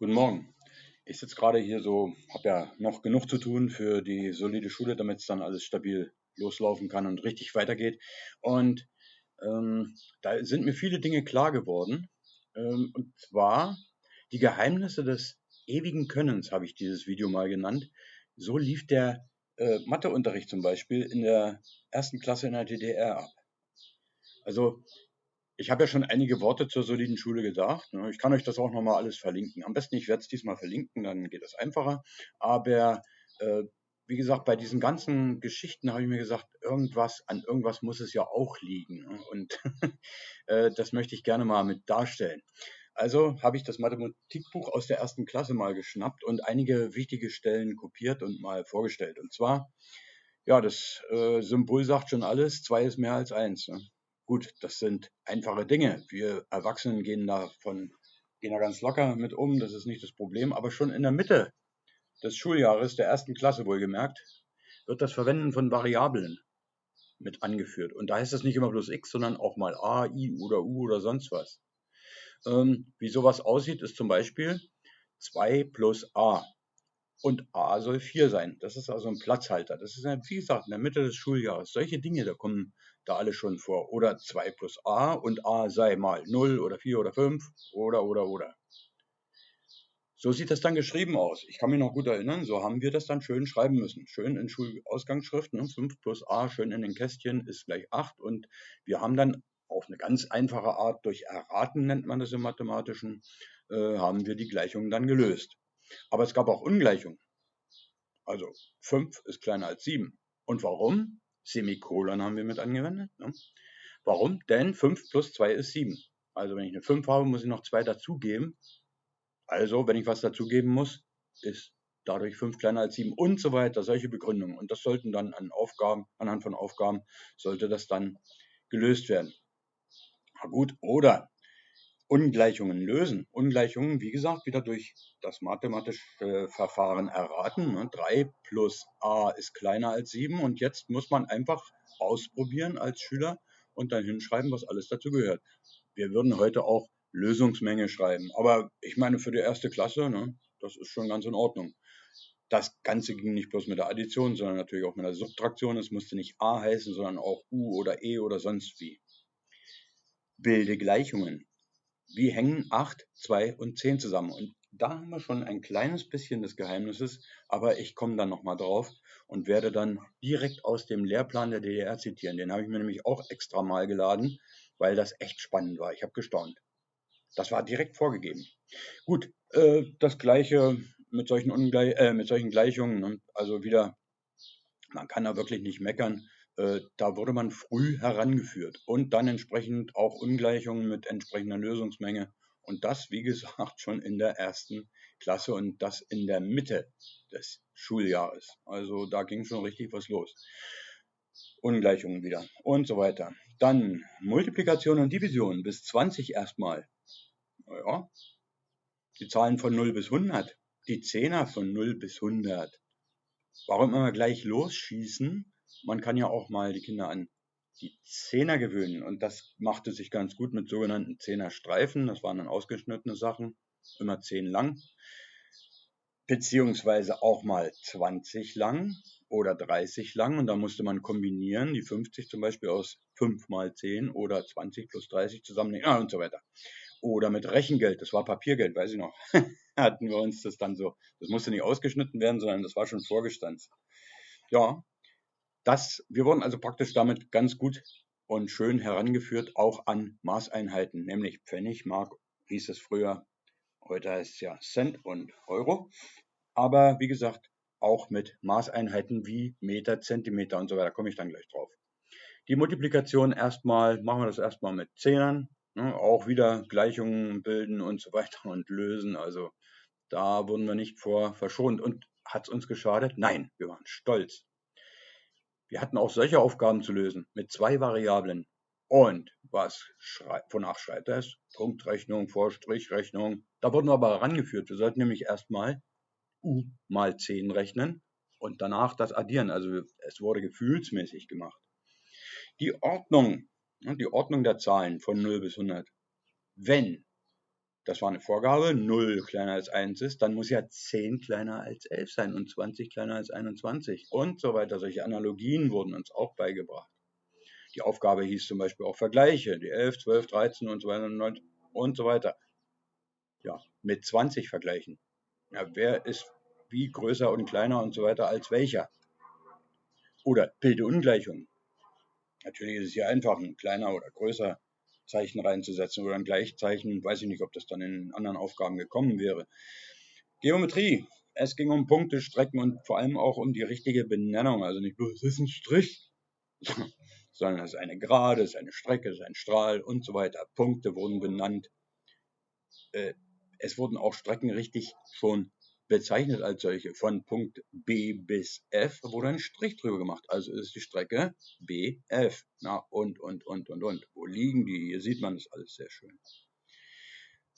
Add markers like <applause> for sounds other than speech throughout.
Guten Morgen. Ich sitze gerade hier so, habe ja noch genug zu tun für die solide Schule, damit es dann alles stabil loslaufen kann und richtig weitergeht. Und ähm, da sind mir viele Dinge klar geworden. Ähm, und zwar die Geheimnisse des ewigen Könnens, habe ich dieses Video mal genannt. So lief der äh, Matheunterricht zum Beispiel in der ersten Klasse in der DDR ab. Also ich habe ja schon einige Worte zur soliden Schule gesagt. Ne? Ich kann euch das auch nochmal alles verlinken. Am besten, ich werde es diesmal verlinken, dann geht es einfacher. Aber äh, wie gesagt, bei diesen ganzen Geschichten habe ich mir gesagt, irgendwas, an irgendwas muss es ja auch liegen. Ne? Und <laughs> äh, das möchte ich gerne mal mit darstellen. Also habe ich das Mathematikbuch aus der ersten Klasse mal geschnappt und einige wichtige Stellen kopiert und mal vorgestellt. Und zwar, ja, das äh, Symbol sagt schon alles, zwei ist mehr als eins. Ne? Gut, das sind einfache Dinge. Wir Erwachsenen gehen davon gehen da ganz locker mit um, das ist nicht das Problem. Aber schon in der Mitte des Schuljahres, der ersten Klasse wohlgemerkt, wird das Verwenden von Variablen mit angeführt. Und da heißt das nicht immer bloß x, sondern auch mal a, i oder u oder sonst was. Ähm, wie sowas aussieht, ist zum Beispiel 2 plus a. Und a soll 4 sein. Das ist also ein Platzhalter. Das ist, wie gesagt, in der Mitte des Schuljahres. Solche Dinge, da kommen da alle schon vor. Oder 2 plus a und a sei mal 0 oder 4 oder 5 oder, oder, oder. So sieht das dann geschrieben aus. Ich kann mich noch gut erinnern, so haben wir das dann schön schreiben müssen. Schön in Schulausgangsschrift, ne? 5 plus a, schön in den Kästchen, ist gleich 8. Und wir haben dann auf eine ganz einfache Art, durch Erraten nennt man das im Mathematischen, äh, haben wir die Gleichungen dann gelöst. Aber es gab auch Ungleichungen. Also 5 ist kleiner als 7. Und warum? Semikolon haben wir mit angewendet. Ne? Warum? Denn 5 plus 2 ist 7. Also wenn ich eine 5 habe, muss ich noch 2 dazugeben. Also, wenn ich was dazugeben muss, ist dadurch 5 kleiner als 7 und so weiter. Solche Begründungen. Und das sollten dann an Aufgaben, anhand von Aufgaben, sollte das dann gelöst werden. Na gut, oder Ungleichungen lösen. Ungleichungen, wie gesagt, wieder durch das mathematische Verfahren erraten. 3 ne? plus a ist kleiner als 7 und jetzt muss man einfach ausprobieren als Schüler und dann hinschreiben, was alles dazu gehört. Wir würden heute auch Lösungsmenge schreiben, aber ich meine für die erste Klasse, ne, das ist schon ganz in Ordnung. Das Ganze ging nicht bloß mit der Addition, sondern natürlich auch mit der Subtraktion. Es musste nicht a heißen, sondern auch u oder e oder sonst wie. Bilde Gleichungen wie hängen 8, 2 und 10 zusammen? Und da haben wir schon ein kleines bisschen des Geheimnisses, aber ich komme dann nochmal drauf und werde dann direkt aus dem Lehrplan der DDR zitieren. Den habe ich mir nämlich auch extra mal geladen, weil das echt spannend war. Ich habe gestaunt. Das war direkt vorgegeben. Gut, äh, das gleiche mit solchen, Ungleich äh, mit solchen Gleichungen. Ne? Also wieder, man kann da wirklich nicht meckern. Äh, da wurde man früh herangeführt und dann entsprechend auch Ungleichungen mit entsprechender Lösungsmenge. Und das, wie gesagt, <laughs> schon in der ersten Klasse und das in der Mitte des Schuljahres. Also da ging schon richtig was los. Ungleichungen wieder und so weiter. Dann Multiplikation und Division bis 20 erstmal. Naja, die Zahlen von 0 bis 100, die Zehner von 0 bis 100. Warum immer gleich losschießen? Man kann ja auch mal die Kinder an die Zehner gewöhnen. Und das machte sich ganz gut mit sogenannten Zehnerstreifen. Das waren dann ausgeschnittene Sachen, immer zehn lang. Beziehungsweise auch mal 20 lang oder 30 lang. Und da musste man kombinieren, die 50 zum Beispiel aus 5 mal 10 oder 20 plus 30 zusammennehmen ja, und so weiter. Oder mit Rechengeld, das war Papiergeld, weiß ich noch. <laughs> Hatten wir uns das dann so. Das musste nicht ausgeschnitten werden, sondern das war schon vorgestanzt. Ja, das, wir wurden also praktisch damit ganz gut und schön herangeführt, auch an Maßeinheiten, nämlich Pfennig, Mark hieß es früher, heute heißt es ja Cent und Euro. Aber wie gesagt, auch mit Maßeinheiten wie Meter, Zentimeter und so weiter, komme ich dann gleich drauf. Die Multiplikation erstmal, machen wir das erstmal mit Zehnern, ne, auch wieder Gleichungen bilden und so weiter <laughs> und lösen. Also da wurden wir nicht vor verschont. Und hat es uns geschadet? Nein, wir waren stolz. Wir hatten auch solche Aufgaben zu lösen mit zwei Variablen. Und was wonach schreit es? Punktrechnung, Vorstrichrechnung. Da wurden wir aber herangeführt. Wir sollten nämlich erstmal u mal 10 rechnen und danach das addieren. Also es wurde gefühlsmäßig gemacht. Die Ordnung, die Ordnung der Zahlen von 0 bis 100. Wenn das war eine Vorgabe, 0 kleiner als 1 ist, dann muss ja 10 kleiner als 11 sein und 20 kleiner als 21 und so weiter. Solche Analogien wurden uns auch beigebracht. Die Aufgabe hieß zum Beispiel auch Vergleiche, die 11, 12, 13 und so weiter und so weiter. Ja, mit 20 vergleichen. Ja, wer ist wie größer und kleiner und so weiter als welcher? Oder bilde Ungleichungen. Natürlich ist es hier einfach, ein kleiner oder größer Zeichen reinzusetzen oder ein Gleichzeichen. Weiß ich nicht, ob das dann in anderen Aufgaben gekommen wäre. Geometrie. Es ging um Punkte, Strecken und vor allem auch um die richtige Benennung. Also nicht bloß, es ist ein Strich, <laughs> sondern es ist eine Gerade, es ist eine Strecke, es ist ein Strahl und so weiter. Punkte wurden benannt. Äh, es wurden auch Strecken richtig schon bezeichnet als solche. Von Punkt B bis F wurde ein Strich drüber gemacht. Also ist die Strecke BF. Na, und, und, und, und, und. Wo liegen die? Hier sieht man das alles sehr schön.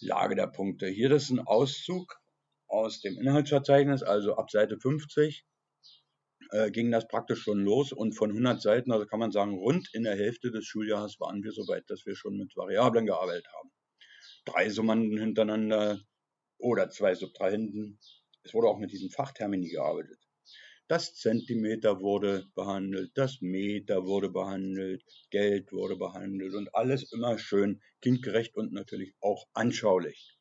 Lage der Punkte. Hier das ist ein Auszug aus dem Inhaltsverzeichnis, also ab Seite 50 äh, ging das praktisch schon los und von 100 Seiten, also kann man sagen, rund in der Hälfte des Schuljahres waren wir so weit, dass wir schon mit Variablen gearbeitet haben. Drei Summanden hintereinander, oder zwei Subtrahenden. Es wurde auch mit diesen Fachtermini gearbeitet. Das Zentimeter wurde behandelt, das Meter wurde behandelt, Geld wurde behandelt und alles immer schön kindgerecht und natürlich auch anschaulich.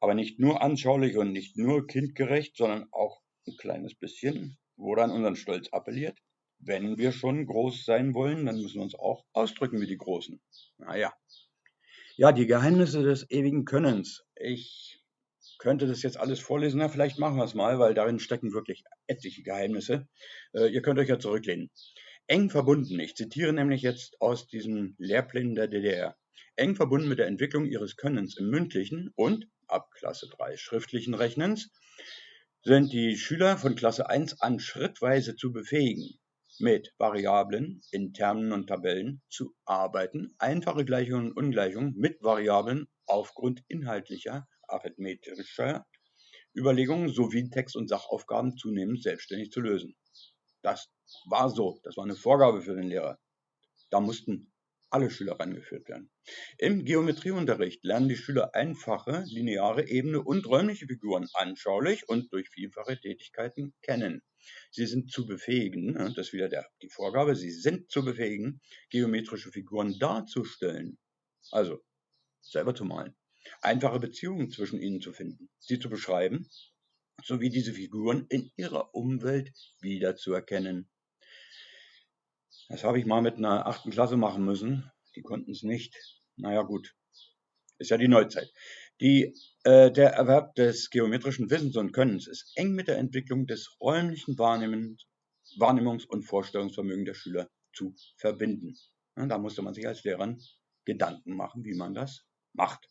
Aber nicht nur anschaulich und nicht nur kindgerecht, sondern auch ein kleines bisschen wurde an unseren Stolz appelliert. Wenn wir schon groß sein wollen, dann müssen wir uns auch ausdrücken wie die Großen. Naja, ja, die Geheimnisse des ewigen Könnens. Ich könnte das jetzt alles vorlesen. Na, vielleicht machen wir es mal, weil darin stecken wirklich etliche Geheimnisse. Äh, ihr könnt euch ja zurücklehnen. Eng verbunden, ich zitiere nämlich jetzt aus diesen Lehrplänen der DDR. Eng verbunden mit der Entwicklung ihres Könnens im mündlichen und, ab Klasse 3 schriftlichen Rechnens, sind die Schüler von Klasse 1 an schrittweise zu befähigen, mit Variablen in Termen und Tabellen zu arbeiten, einfache Gleichungen und Ungleichungen mit Variablen aufgrund inhaltlicher, arithmetischer Überlegungen sowie Text- und Sachaufgaben zunehmend selbstständig zu lösen. Das war so, das war eine Vorgabe für den Lehrer. Da mussten alle Schüler rangeführt werden. Im Geometrieunterricht lernen die Schüler einfache, lineare, ebene und räumliche Figuren anschaulich und durch vielfache Tätigkeiten kennen. Sie sind zu befähigen, ne, das ist wieder der, die Vorgabe, sie sind zu befähigen, geometrische Figuren darzustellen. Also selber zu malen. Einfache Beziehungen zwischen ihnen zu finden, sie zu beschreiben, sowie diese Figuren in ihrer Umwelt wiederzuerkennen. Das habe ich mal mit einer achten Klasse machen müssen. Die konnten es nicht. Naja, gut. Ist ja die Neuzeit. Die, äh, der Erwerb des geometrischen Wissens und Könnens ist eng mit der Entwicklung des räumlichen Wahrnehmungs- und Vorstellungsvermögens der Schüler zu verbinden. Ja, da musste man sich als Lehrer Gedanken machen, wie man das macht.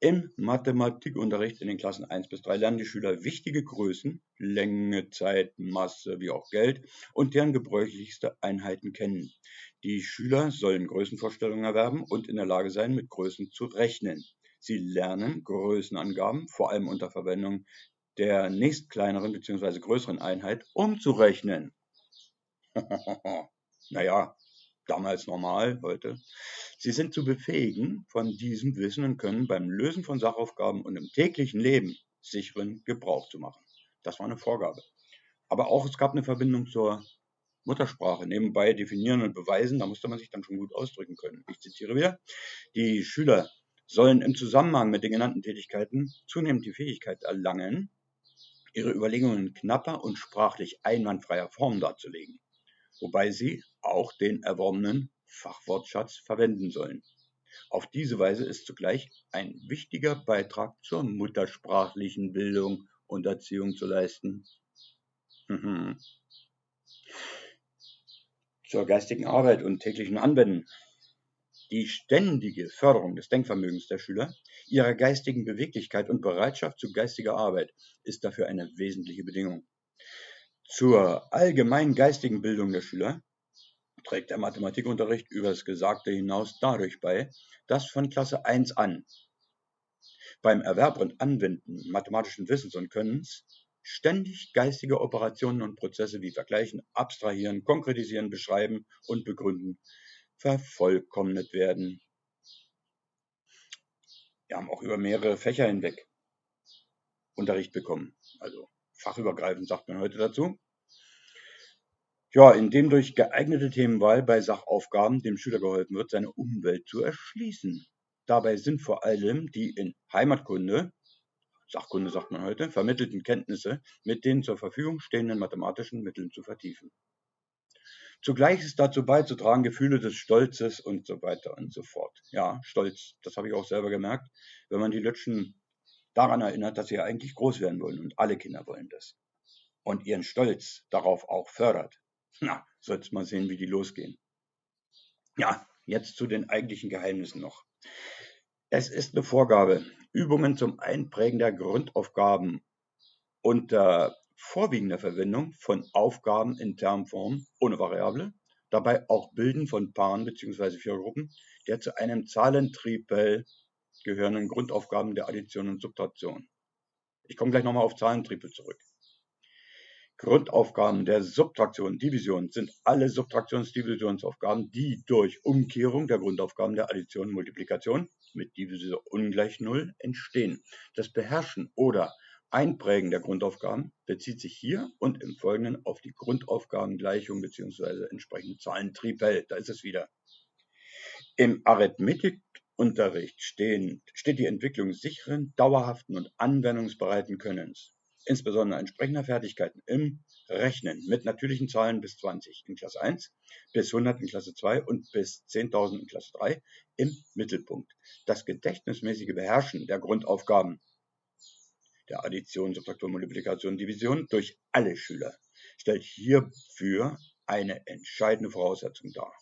Im Mathematikunterricht in den Klassen 1 bis 3 lernen die Schüler wichtige Größen, Länge, Zeit, Masse wie auch Geld und deren gebräuchlichste Einheiten kennen. Die Schüler sollen Größenvorstellungen erwerben und in der Lage sein, mit Größen zu rechnen. Sie lernen Größenangaben, vor allem unter Verwendung der nächstkleineren bzw. größeren Einheit, umzurechnen. <laughs> naja, damals normal, heute. Sie sind zu befähigen, von diesem Wissen und Können beim Lösen von Sachaufgaben und im täglichen Leben sicheren Gebrauch zu machen. Das war eine Vorgabe. Aber auch es gab eine Verbindung zur Muttersprache. Nebenbei definieren und beweisen, da musste man sich dann schon gut ausdrücken können. Ich zitiere wieder. Die Schüler sollen im Zusammenhang mit den genannten Tätigkeiten zunehmend die Fähigkeit erlangen, ihre Überlegungen in knapper und sprachlich einwandfreier Form darzulegen, wobei sie auch den erworbenen Fachwortschatz verwenden sollen. Auf diese Weise ist zugleich ein wichtiger Beitrag zur muttersprachlichen Bildung und Erziehung zu leisten. <laughs> zur geistigen Arbeit und täglichen Anwenden die ständige Förderung des Denkvermögens der Schüler, ihrer geistigen Beweglichkeit und Bereitschaft zu geistiger Arbeit ist dafür eine wesentliche Bedingung. Zur allgemeinen geistigen Bildung der Schüler trägt der Mathematikunterricht über das Gesagte hinaus dadurch bei, dass von Klasse 1 an beim Erwerb und Anwenden mathematischen Wissens und Könnens ständig geistige Operationen und Prozesse wie Vergleichen, Abstrahieren, Konkretisieren, Beschreiben und Begründen vervollkommnet werden. Wir haben auch über mehrere Fächer hinweg Unterricht bekommen. Also fachübergreifend sagt man heute dazu. Ja, indem durch geeignete Themenwahl bei Sachaufgaben dem Schüler geholfen wird, seine Umwelt zu erschließen. Dabei sind vor allem die in Heimatkunde, Sachkunde sagt man heute, vermittelten Kenntnisse mit den zur Verfügung stehenden mathematischen Mitteln zu vertiefen. Zugleich ist dazu beizutragen Gefühle des Stolzes und so weiter und so fort. Ja, Stolz, das habe ich auch selber gemerkt, wenn man die Lütschen daran erinnert, dass sie eigentlich groß werden wollen und alle Kinder wollen das. Und ihren Stolz darauf auch fördert. Na, sollst mal sehen, wie die losgehen. Ja, jetzt zu den eigentlichen Geheimnissen noch. Es ist eine Vorgabe, Übungen zum Einprägen der Grundaufgaben unter vorwiegender Verwendung von Aufgaben in Termform ohne Variable, dabei auch Bilden von Paaren bzw. Vierergruppen der zu einem Zahlentripel gehörenden Grundaufgaben der Addition und Subtraktion. Ich komme gleich nochmal auf Zahlentripel zurück. Grundaufgaben der Subtraktion, Division sind alle Subtraktions-Divisionsaufgaben, die durch Umkehrung der Grundaufgaben der Addition und Multiplikation mit Divisor ungleich Null entstehen. Das Beherrschen oder Einprägen der Grundaufgaben bezieht sich hier und im Folgenden auf die Grundaufgabengleichung bzw. entsprechende Zahlentripel. Da ist es wieder. Im Arithmetikunterricht stehen, steht die Entwicklung sicheren, dauerhaften und anwendungsbereiten Könnens insbesondere entsprechender Fertigkeiten im Rechnen mit natürlichen Zahlen bis 20 in Klasse 1, bis 100 in Klasse 2 und bis 10.000 in Klasse 3 im Mittelpunkt. Das gedächtnismäßige Beherrschen der Grundaufgaben der Addition, Subtraktion, Multiplikation, Division durch alle Schüler stellt hierfür eine entscheidende Voraussetzung dar.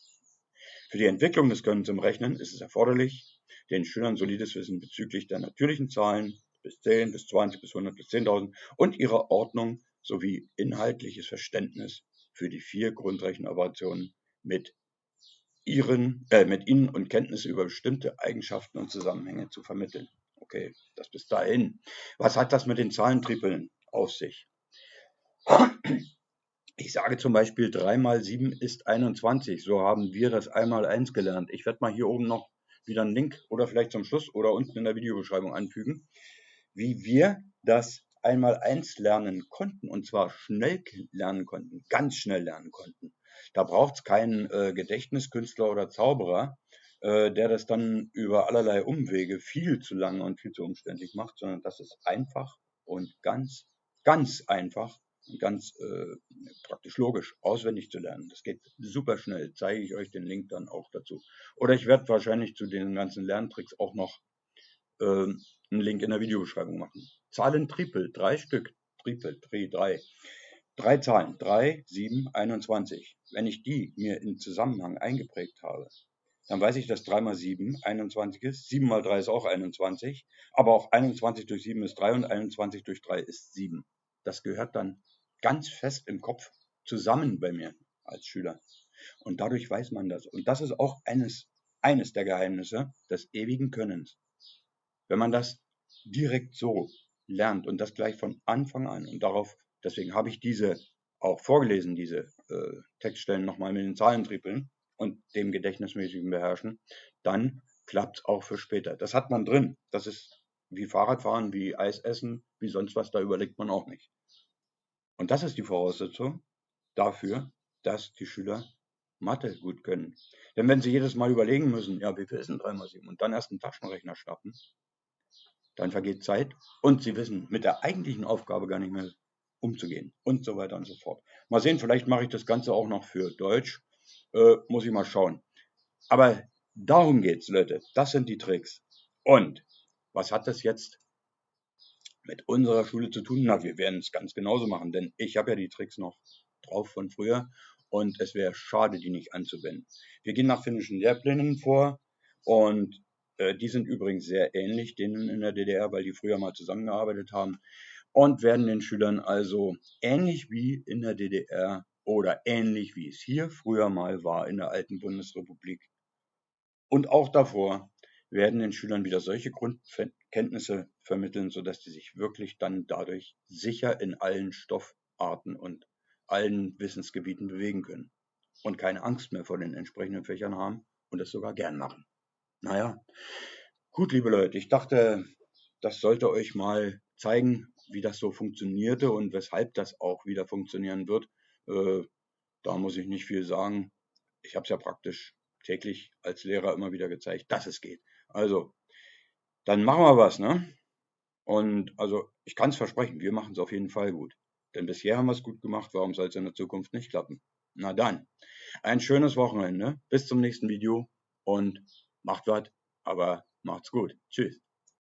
Für die Entwicklung des Könnens im Rechnen ist es erforderlich, den Schülern solides Wissen bezüglich der natürlichen Zahlen, bis 10, bis 20, bis 100, bis 10.000 und ihrer Ordnung sowie inhaltliches Verständnis für die vier Grundrechenoperationen mit ihren, äh, mit ihnen und Kenntnisse über bestimmte Eigenschaften und Zusammenhänge zu vermitteln. Okay, das bis dahin. Was hat das mit den Zahlentrippeln auf sich? Ich sage zum Beispiel 3 mal 7 ist 21. So haben wir das einmal 1 gelernt. Ich werde mal hier oben noch wieder einen Link oder vielleicht zum Schluss oder unten in der Videobeschreibung anfügen wie wir das einmal eins lernen konnten und zwar schnell lernen konnten, ganz schnell lernen konnten. Da braucht es keinen äh, Gedächtniskünstler oder Zauberer, äh, der das dann über allerlei Umwege viel zu lange und viel zu umständlich macht, sondern das ist einfach und ganz, ganz einfach ganz äh, praktisch logisch auswendig zu lernen. Das geht super schnell. Zeige ich euch den Link dann auch dazu. Oder ich werde wahrscheinlich zu den ganzen Lerntricks auch noch ähm, einen Link in der Videobeschreibung machen. Zahlen Triple, drei Stück, Triple, Tri, drei. Drei Zahlen, 3, 7, 21. Wenn ich die mir in Zusammenhang eingeprägt habe, dann weiß ich, dass 3 mal 7 21 ist. 7 mal 3 ist auch 21. Aber auch 21 durch 7 ist 3 und 21 durch 3 ist 7. Das gehört dann ganz fest im Kopf zusammen bei mir als Schüler. Und dadurch weiß man das. Und das ist auch eines, eines der Geheimnisse des ewigen Könnens. Wenn man das direkt so lernt und das gleich von Anfang an und darauf, deswegen habe ich diese auch vorgelesen, diese äh, Textstellen nochmal mit den Zahlentrippeln und dem gedächtnismäßigen Beherrschen, dann klappt es auch für später. Das hat man drin. Das ist wie Fahrradfahren, wie Eis essen, wie sonst was, da überlegt man auch nicht. Und das ist die Voraussetzung dafür, dass die Schüler Mathe gut können. Denn wenn sie jedes Mal überlegen müssen, ja, wie viel ist denn 3 mal 7 und dann erst einen Taschenrechner schnappen, dann vergeht Zeit und sie wissen mit der eigentlichen Aufgabe gar nicht mehr umzugehen und so weiter und so fort. Mal sehen, vielleicht mache ich das Ganze auch noch für Deutsch, äh, muss ich mal schauen. Aber darum geht's, Leute. Das sind die Tricks. Und was hat das jetzt mit unserer Schule zu tun? Na, wir werden es ganz genauso machen, denn ich habe ja die Tricks noch drauf von früher und es wäre schade, die nicht anzuwenden. Wir gehen nach finnischen Lehrplänen vor und äh, die sind übrigens sehr ähnlich denen in der DDR, weil die früher mal zusammengearbeitet haben und werden den Schülern also ähnlich wie in der DDR oder ähnlich wie es hier früher mal war in der alten Bundesrepublik und auch davor werden den Schülern wieder solche Grundkenntnisse vermitteln, sodass sie sich wirklich dann dadurch sicher in allen Stoffarten und allen Wissensgebieten bewegen können und keine Angst mehr vor den entsprechenden Fächern haben und es sogar gern machen. Naja, Gut, liebe Leute, ich dachte, das sollte euch mal zeigen, wie das so funktionierte und weshalb das auch wieder funktionieren wird. Äh, da muss ich nicht viel sagen. Ich habe es ja praktisch täglich als Lehrer immer wieder gezeigt, dass es geht. Also, dann machen wir was, ne? Und also, ich kann es versprechen, wir machen es auf jeden Fall gut. Denn bisher haben wir es gut gemacht, warum soll es in der Zukunft nicht klappen? Na dann, ein schönes Wochenende. Bis zum nächsten Video und macht was, aber macht's gut. Tschüss.